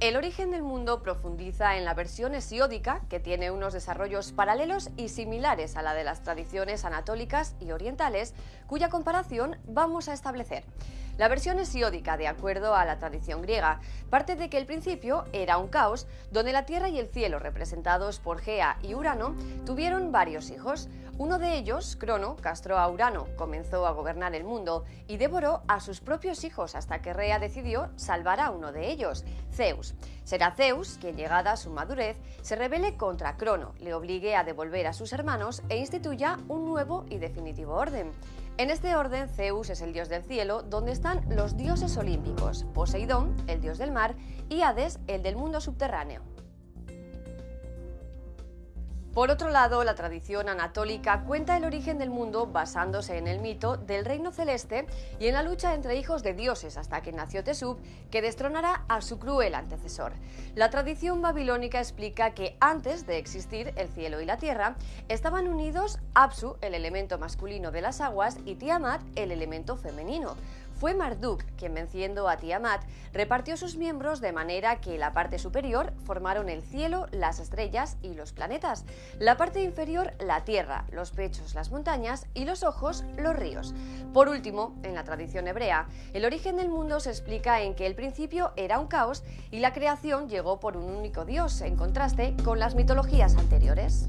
El origen del mundo profundiza en la versión hesiódica, que tiene unos desarrollos paralelos y similares a la de las tradiciones anatólicas y orientales, cuya comparación vamos a establecer. La versión hesiódica, de acuerdo a la tradición griega, parte de que el principio era un caos donde la tierra y el cielo, representados por Gea y Urano, tuvieron varios hijos. Uno de ellos, Crono, castró a Urano, comenzó a gobernar el mundo y devoró a sus propios hijos hasta que Rea decidió salvar a uno de ellos, Zeus. Será Zeus quien, llegada a su madurez, se rebele contra Crono, le obligue a devolver a sus hermanos e instituya un nuevo y definitivo orden. En este orden, Zeus es el dios del cielo, donde están los dioses olímpicos, Poseidón, el dios del mar, y Hades, el del mundo subterráneo. Por otro lado, la tradición anatólica cuenta el origen del mundo basándose en el mito del reino celeste y en la lucha entre hijos de dioses hasta que nació Tesub, que destronará a su cruel antecesor. La tradición babilónica explica que antes de existir el cielo y la tierra, estaban unidos Apsu, el elemento masculino de las aguas, y Tiamat, el elemento femenino. Fue Marduk quien, venciendo a Tiamat, repartió sus miembros de manera que la parte superior formaron el cielo, las estrellas y los planetas, la parte inferior la tierra, los pechos las montañas y los ojos los ríos. Por último, en la tradición hebrea, el origen del mundo se explica en que el principio era un caos y la creación llegó por un único dios, en contraste con las mitologías anteriores.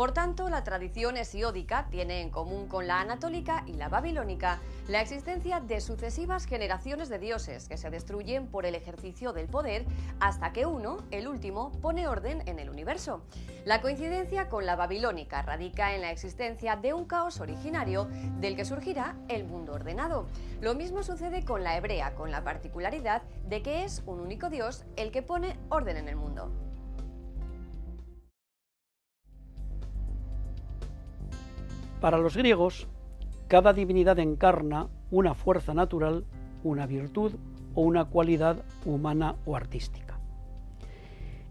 Por tanto, la tradición hesiódica tiene en común con la anatólica y la babilónica la existencia de sucesivas generaciones de dioses que se destruyen por el ejercicio del poder hasta que uno, el último, pone orden en el universo. La coincidencia con la babilónica radica en la existencia de un caos originario del que surgirá el mundo ordenado. Lo mismo sucede con la hebrea, con la particularidad de que es un único dios el que pone orden en el mundo. Para los griegos, cada divinidad encarna una fuerza natural, una virtud o una cualidad humana o artística.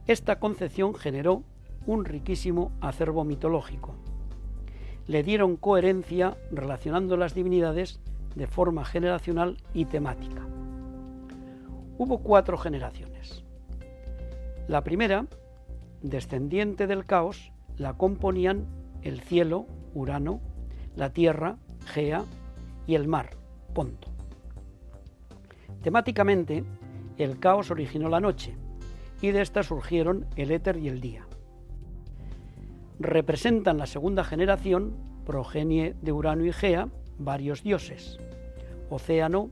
Esta concepción generó un riquísimo acervo mitológico. Le dieron coherencia relacionando las divinidades de forma generacional y temática. Hubo cuatro generaciones. La primera, descendiente del caos, la componían el cielo, Urano, la Tierra, Gea y el mar, Ponto. Temáticamente, el caos originó la noche y de esta surgieron el éter y el día. Representan la segunda generación, progenie de Urano y Gea, varios dioses, Océano,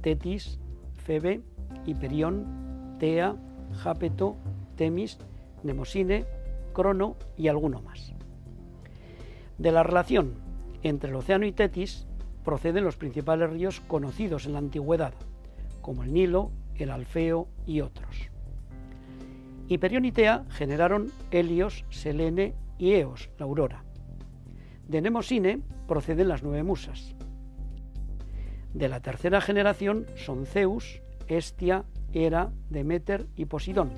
Tetis, Febe, Hiperión, Tea, Jápeto, Temis, Nemosine, Crono y alguno más. De la relación entre el océano y Tetis proceden los principales ríos conocidos en la antigüedad, como el Nilo, el Alfeo y otros. Hiperión y Tea generaron Helios, Selene y Eos, la aurora. De Nemosine proceden las nueve musas. De la tercera generación son Zeus, Hestia, Hera, Demeter y Posidón.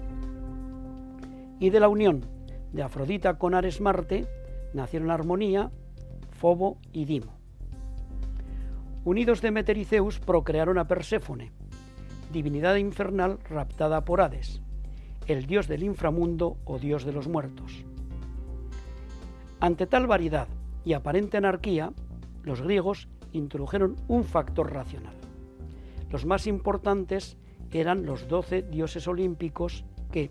Y de la unión de Afrodita con Ares Marte nacieron Armonía, Fobo y Dimo. Unidos Demeter y Zeus procrearon a Perséfone, divinidad infernal raptada por Hades, el dios del inframundo o dios de los muertos. Ante tal variedad y aparente anarquía, los griegos introdujeron un factor racional. Los más importantes eran los doce dioses olímpicos que,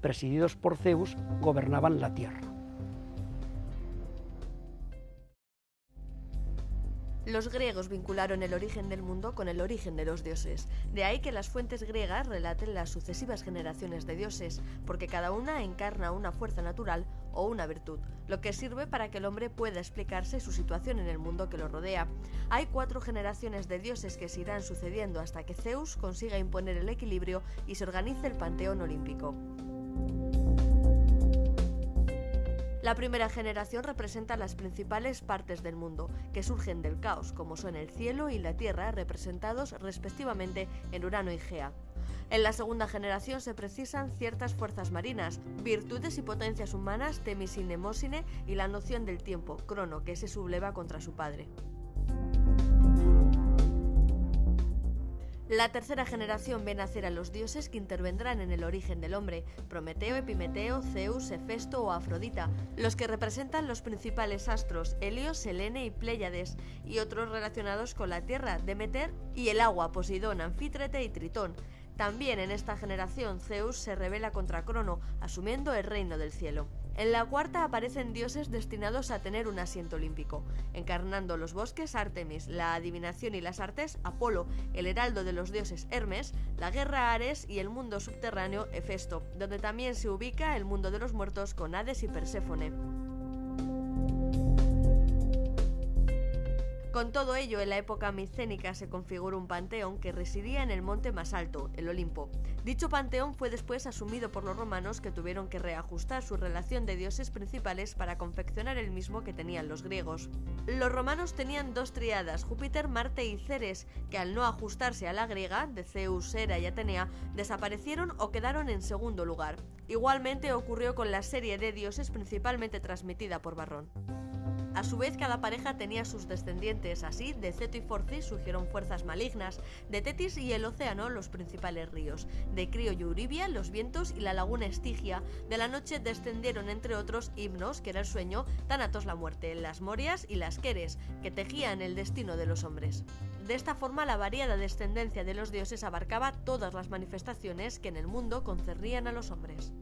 presididos por Zeus, gobernaban la tierra. Los griegos vincularon el origen del mundo con el origen de los dioses. De ahí que las fuentes griegas relaten las sucesivas generaciones de dioses, porque cada una encarna una fuerza natural o una virtud, lo que sirve para que el hombre pueda explicarse su situación en el mundo que lo rodea. Hay cuatro generaciones de dioses que se irán sucediendo hasta que Zeus consiga imponer el equilibrio y se organice el panteón olímpico. La primera generación representa las principales partes del mundo, que surgen del caos, como son el cielo y la tierra, representados respectivamente en Urano y Gea. En la segunda generación se precisan ciertas fuerzas marinas, virtudes y potencias humanas, Temis y y la noción del tiempo, Crono, que se subleva contra su padre. La tercera generación ve nacer a los dioses que intervendrán en el origen del hombre, Prometeo, Epimeteo, Zeus, Hefesto o Afrodita, los que representan los principales astros, Helios, Selene y Pléyades, y otros relacionados con la tierra, Demeter y el agua, Poseidón, Anfítrete y Tritón. También en esta generación Zeus se revela contra Crono, asumiendo el reino del cielo. En la cuarta aparecen dioses destinados a tener un asiento olímpico, encarnando los bosques Artemis, la adivinación y las artes Apolo, el heraldo de los dioses Hermes, la guerra Ares y el mundo subterráneo Hefesto, donde también se ubica el mundo de los muertos con Hades y Perséfone. Con todo ello, en la época micénica se configuró un panteón que residía en el monte más alto, el Olimpo. Dicho panteón fue después asumido por los romanos que tuvieron que reajustar su relación de dioses principales para confeccionar el mismo que tenían los griegos. Los romanos tenían dos triadas, Júpiter, Marte y Ceres, que al no ajustarse a la griega, de Zeus, Hera y Atenea, desaparecieron o quedaron en segundo lugar. Igualmente ocurrió con la serie de dioses principalmente transmitida por Barrón. A su vez, cada pareja tenía sus descendientes, así de Ceto y Forcis surgieron fuerzas malignas, de Tetis y el océano los principales ríos, de Crio y Euribia los vientos y la laguna Estigia, de la noche descendieron entre otros himnos, que era el sueño, Tánatos la muerte, las Morias y las Queres, que tejían el destino de los hombres. De esta forma, la variada descendencia de los dioses abarcaba todas las manifestaciones que en el mundo concernían a los hombres.